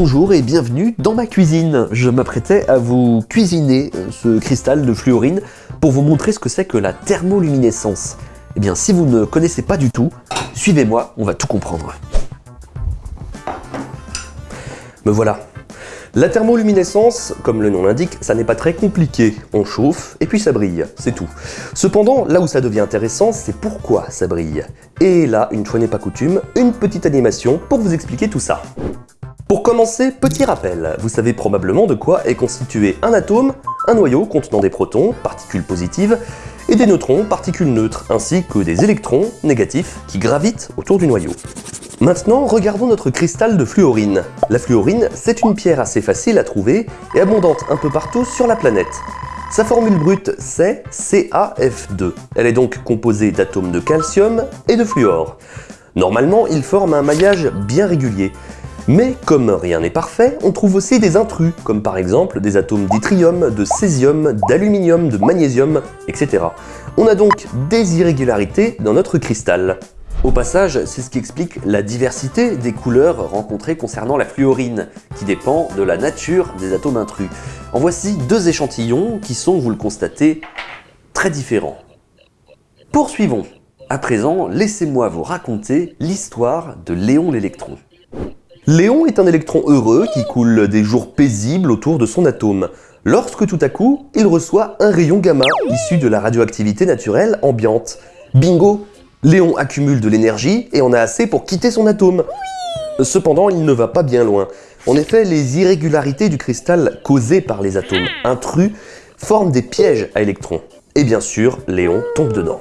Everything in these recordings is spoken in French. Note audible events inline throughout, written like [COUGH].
Bonjour et bienvenue dans ma cuisine. Je m'apprêtais à vous cuisiner euh, ce cristal de fluorine pour vous montrer ce que c'est que la thermoluminescence. Eh bien, si vous ne connaissez pas du tout, suivez-moi, on va tout comprendre. Me voilà. La thermoluminescence, comme le nom l'indique, ça n'est pas très compliqué. On chauffe et puis ça brille, c'est tout. Cependant, là où ça devient intéressant, c'est pourquoi ça brille. Et là, une fois n'est pas coutume, une petite animation pour vous expliquer tout ça. Pour commencer, petit rappel, vous savez probablement de quoi est constitué un atome, un noyau contenant des protons, particules positives, et des neutrons, particules neutres, ainsi que des électrons, négatifs, qui gravitent autour du noyau. Maintenant, regardons notre cristal de fluorine. La fluorine, c'est une pierre assez facile à trouver et abondante un peu partout sur la planète. Sa formule brute, c'est CaF2. Elle est donc composée d'atomes de calcium et de fluor. Normalement, ils forment un maillage bien régulier, mais comme rien n'est parfait, on trouve aussi des intrus, comme par exemple des atomes d'yttrium, de césium, d'aluminium, de magnésium, etc. On a donc des irrégularités dans notre cristal. Au passage, c'est ce qui explique la diversité des couleurs rencontrées concernant la fluorine, qui dépend de la nature des atomes intrus. En voici deux échantillons qui sont, vous le constatez, très différents. Poursuivons. À présent, laissez-moi vous raconter l'histoire de Léon l'électron. Léon est un électron heureux qui coule des jours paisibles autour de son atome, lorsque tout à coup, il reçoit un rayon gamma issu de la radioactivité naturelle ambiante. Bingo Léon accumule de l'énergie et en a assez pour quitter son atome. Cependant, il ne va pas bien loin. En effet, les irrégularités du cristal causées par les atomes intrus forment des pièges à électrons. Et bien sûr, Léon tombe dedans.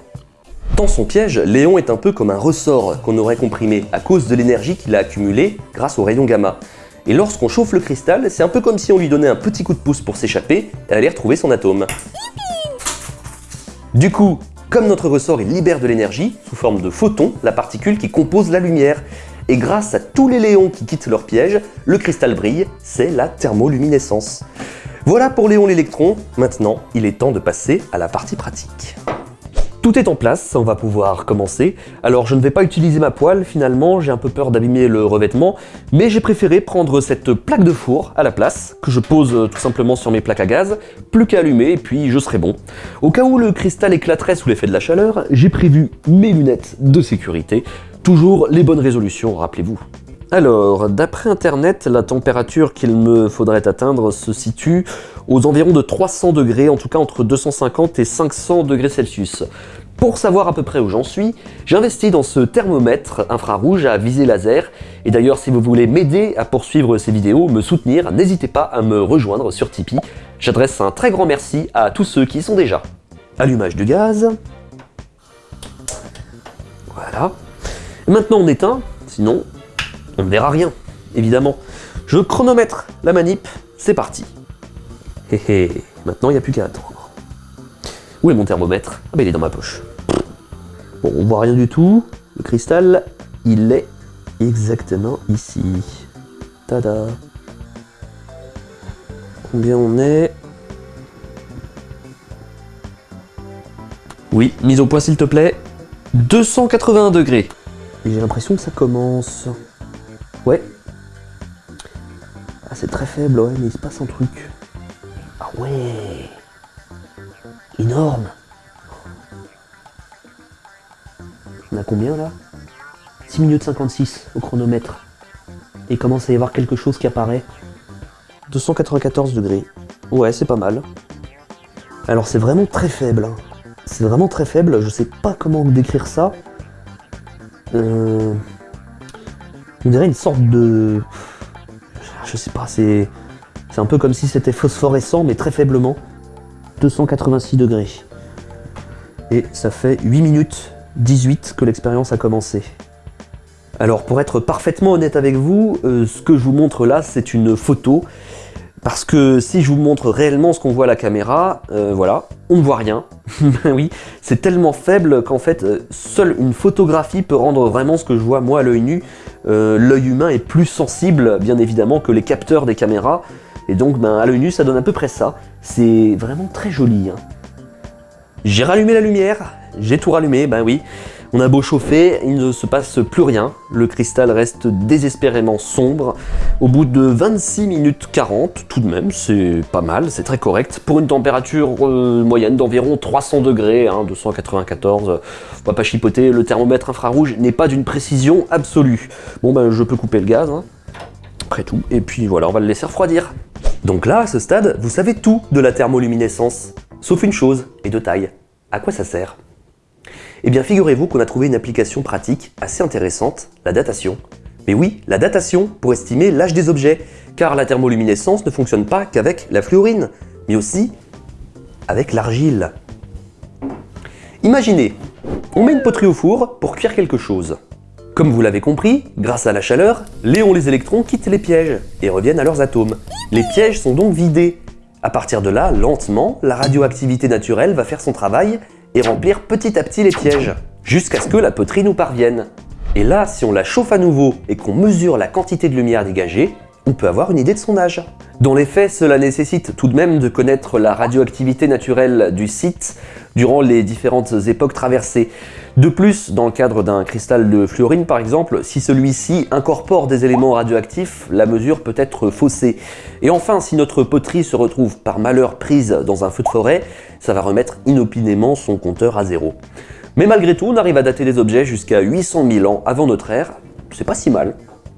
Dans son piège, Léon est un peu comme un ressort qu'on aurait comprimé à cause de l'énergie qu'il a accumulée grâce aux rayons gamma. Et lorsqu'on chauffe le cristal, c'est un peu comme si on lui donnait un petit coup de pouce pour s'échapper et aller retrouver son atome. Du coup, comme notre ressort il libère de l'énergie, sous forme de photons, la particule qui compose la lumière, et grâce à tous les léons qui quittent leur piège, le cristal brille, c'est la thermoluminescence. Voilà pour Léon l'électron, maintenant il est temps de passer à la partie pratique. Tout est en place, on va pouvoir commencer. Alors je ne vais pas utiliser ma poêle finalement, j'ai un peu peur d'abîmer le revêtement, mais j'ai préféré prendre cette plaque de four à la place, que je pose euh, tout simplement sur mes plaques à gaz, plus qu'à allumer et puis je serai bon. Au cas où le cristal éclaterait sous l'effet de la chaleur, j'ai prévu mes lunettes de sécurité. Toujours les bonnes résolutions, rappelez-vous. Alors, d'après internet, la température qu'il me faudrait atteindre se situe aux environs de 300 degrés, en tout cas entre 250 et 500 degrés Celsius. Pour savoir à peu près où j'en suis, j'ai investi dans ce thermomètre infrarouge à visée laser. Et d'ailleurs, si vous voulez m'aider à poursuivre ces vidéos, me soutenir, n'hésitez pas à me rejoindre sur Tipeee. J'adresse un très grand merci à tous ceux qui y sont déjà. Allumage du gaz. Voilà. maintenant on éteint, sinon on ne verra rien, évidemment. Je chronomètre la manip, c'est parti. Hé hé, maintenant il n'y a plus qu'à attendre. Où est mon thermomètre? Ah bah il est dans ma poche. Bon, on voit rien du tout. Le cristal, il est exactement ici. Tada Combien on est? Oui, mise au point s'il te plaît. 281 degrés. J'ai l'impression que ça commence. Ouais. Ah, c'est très faible, ouais, mais il se passe un truc. Ah ouais Énorme On a combien, là? 6 minutes 56 au chronomètre. Et commence à y avoir quelque chose qui apparaît. 294 degrés. Ouais, c'est pas mal. Alors, c'est vraiment très faible. Hein. C'est vraiment très faible. Je sais pas comment décrire ça. Euh on dirait une sorte de... Je sais pas, c'est... C'est un peu comme si c'était phosphorescent, mais très faiblement. 286 degrés. Et ça fait 8 minutes 18 que l'expérience a commencé. Alors pour être parfaitement honnête avec vous, euh, ce que je vous montre là, c'est une photo. Parce que si je vous montre réellement ce qu'on voit à la caméra, euh, voilà, on ne voit rien. [LAUGHS] oui, c'est tellement faible qu'en fait, euh, seule une photographie peut rendre vraiment ce que je vois moi à l'œil nu. Euh, l'œil humain est plus sensible, bien évidemment, que les capteurs des caméras. Et donc, ben, à l'œil nu, ça donne à peu près ça. C'est vraiment très joli. Hein. J'ai rallumé la lumière, j'ai tout rallumé, ben oui. On a beau chauffer, il ne se passe plus rien. Le cristal reste désespérément sombre. Au bout de 26 minutes 40, tout de même, c'est pas mal, c'est très correct. Pour une température euh, moyenne d'environ 300 degrés, hein, 294, euh, on va pas chipoter, le thermomètre infrarouge n'est pas d'une précision absolue. Bon ben je peux couper le gaz, hein, après tout, et puis voilà, on va le laisser refroidir. Donc là, à ce stade, vous savez tout de la thermoluminescence, sauf une chose, et de taille. À quoi ça sert? Eh bien figurez-vous qu'on a trouvé une application pratique assez intéressante, la datation. Mais oui, la datation pour estimer l'âge des objets, car la thermoluminescence ne fonctionne pas qu'avec la fluorine, mais aussi avec l'argile. Imaginez, on met une poterie au four pour cuire quelque chose. Comme vous l'avez compris, grâce à la chaleur, Léon les électrons quittent les pièges et reviennent à leurs atomes. Les pièges sont donc vidés. À partir de là, lentement, la radioactivité naturelle va faire son travail et remplir petit à petit les pièges, jusqu'à ce que la poterie nous parvienne. Et là, si on la chauffe à nouveau et qu'on mesure la quantité de lumière dégagée, on peut avoir une idée de son âge. Dans les faits, cela nécessite tout de même de connaître la radioactivité naturelle du site durant les différentes époques traversées. De plus, dans le cadre d'un cristal de fluorine par exemple, si celui-ci incorpore des éléments radioactifs, la mesure peut être faussée. Et enfin, si notre poterie se retrouve par malheur prise dans un feu de forêt, ça va remettre inopinément son compteur à zéro. Mais malgré tout, on arrive à dater des objets jusqu'à 800 000 ans avant notre ère, c'est pas si mal.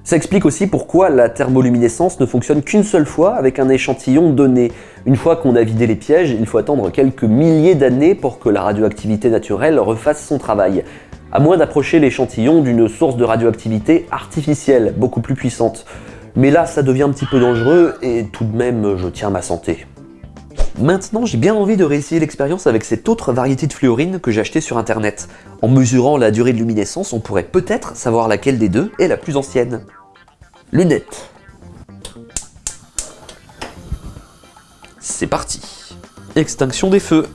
Ça explique aussi pourquoi la thermoluminescence ne fonctionne qu'une seule fois avec un échantillon donné. Une fois qu'on a vidé les pièges, il faut attendre quelques milliers d'années pour que la radioactivité naturelle refasse son travail. À moins d'approcher l'échantillon d'une source de radioactivité artificielle, beaucoup plus puissante. Mais là, ça devient un petit peu dangereux et tout de même, je tiens ma santé. Maintenant, j'ai bien envie de réessayer l'expérience avec cette autre variété de fluorine que j'ai acheté sur internet. En mesurant la durée de luminescence, on pourrait peut-être savoir laquelle des deux est la plus ancienne. Lunettes. C'est parti. Extinction des feux.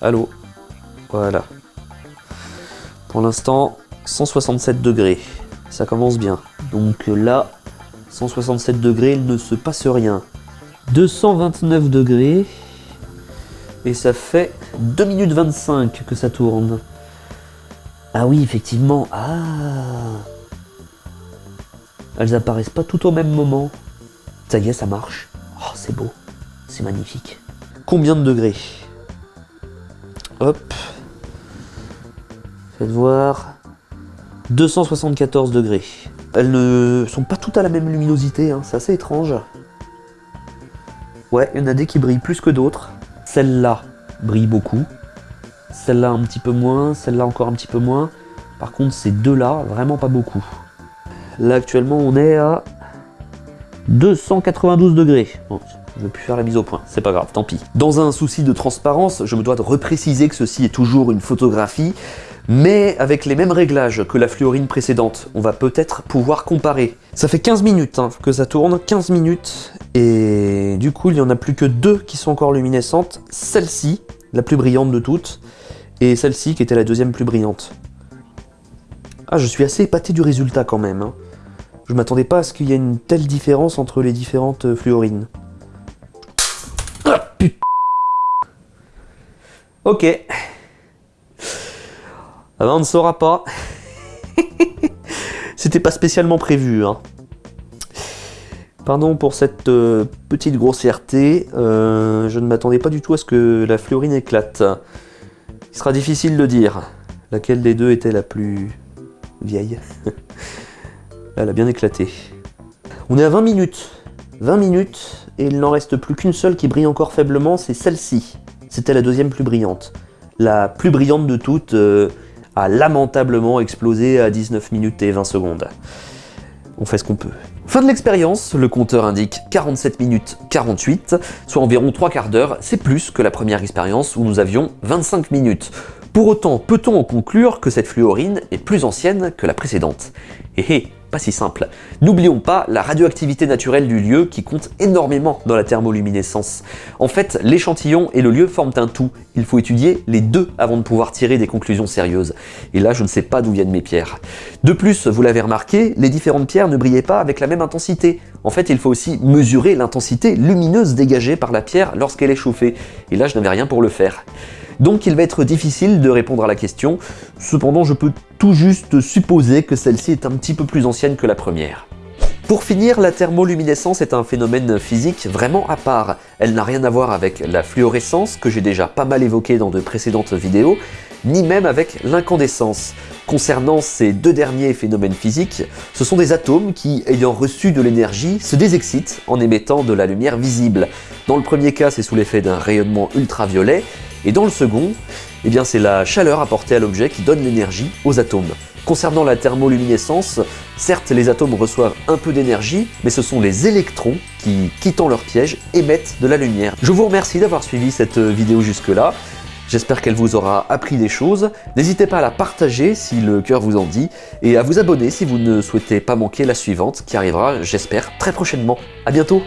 Allô. Voilà. Pour l'instant, 167 degrés. Ça commence bien. Donc là, 167 degrés, il ne se passe rien. 229 degrés. Et ça fait 2 minutes 25 que ça tourne. Ah oui, effectivement. Ah Elles apparaissent pas tout au même moment. Ça y est, ça marche. Oh, c'est beau. C'est magnifique. Combien de degrés? Hop. Faites voir. 274 degrés. Elles ne sont pas toutes à la même luminosité, hein. c'est assez étrange. Ouais, il y en a des qui brillent plus que d'autres. Celle-là brille beaucoup. Celle-là un petit peu moins, celle-là encore un petit peu moins. Par contre, ces deux-là, vraiment pas beaucoup. Là, actuellement, on est à 292 degrés. Bon, je ne vais plus faire la mise au point, c'est pas grave, tant pis. Dans un souci de transparence, je me dois de repréciser que ceci est toujours une photographie mais avec les mêmes réglages que la fluorine précédente. On va peut-être pouvoir comparer. Ça fait 15 minutes hein, que ça tourne, 15 minutes, et du coup il n'y en a plus que deux qui sont encore luminescentes. Celle-ci, la plus brillante de toutes, et celle-ci qui était la deuxième plus brillante. Ah, je suis assez épaté du résultat quand même. Hein. Je m'attendais pas à ce qu'il y ait une telle différence entre les différentes euh, fluorines. Ah, putain Ok. Ah ben, on ne saura pas. [LAUGHS] C'était pas spécialement prévu. Hein. Pardon pour cette euh, petite grossièreté. Euh, je ne m'attendais pas du tout à ce que la fluorine éclate. Il sera difficile de dire laquelle des deux était la plus vieille. [LAUGHS] Elle a bien éclaté. On est à 20 minutes. 20 minutes, et il n'en reste plus qu'une seule qui brille encore faiblement, c'est celle-ci. C'était la deuxième plus brillante. La plus brillante de toutes, euh, a lamentablement explosé à 19 minutes et 20 secondes. On fait ce qu'on peut. Fin de l'expérience, le compteur indique 47 minutes 48, soit environ 3 quarts d'heure, c'est plus que la première expérience où nous avions 25 minutes. Pour autant, peut-on en conclure que cette fluorine est plus ancienne que la précédente? Hé hé, pas si simple. N'oublions pas la radioactivité naturelle du lieu qui compte énormément dans la thermoluminescence. En fait, l'échantillon et le lieu forment un tout. Il faut étudier les deux avant de pouvoir tirer des conclusions sérieuses. Et là, je ne sais pas d'où viennent mes pierres. De plus, vous l'avez remarqué, les différentes pierres ne brillaient pas avec la même intensité. En fait, il faut aussi mesurer l'intensité lumineuse dégagée par la pierre lorsqu'elle est chauffée. Et là, je n'avais rien pour le faire. Donc il va être difficile de répondre à la question, cependant je peux tout juste supposer que celle-ci est un petit peu plus ancienne que la première. Pour finir, la thermoluminescence est un phénomène physique vraiment à part. Elle n'a rien à voir avec la fluorescence, que j'ai déjà pas mal évoqué dans de précédentes vidéos, ni même avec l'incandescence. Concernant ces deux derniers phénomènes physiques, ce sont des atomes qui, ayant reçu de l'énergie, se désexcitent en émettant de la lumière visible. Dans le premier cas, c'est sous l'effet d'un rayonnement ultraviolet, et dans le second, eh c'est la chaleur apportée à l'objet qui donne l'énergie aux atomes. Concernant la thermoluminescence, certes les atomes reçoivent un peu d'énergie, mais ce sont les électrons qui, quittant leur piège, émettent de la lumière. Je vous remercie d'avoir suivi cette vidéo jusque-là. J'espère qu'elle vous aura appris des choses. N'hésitez pas à la partager si le cœur vous en dit, et à vous abonner si vous ne souhaitez pas manquer la suivante qui arrivera, j'espère, très prochainement. A bientôt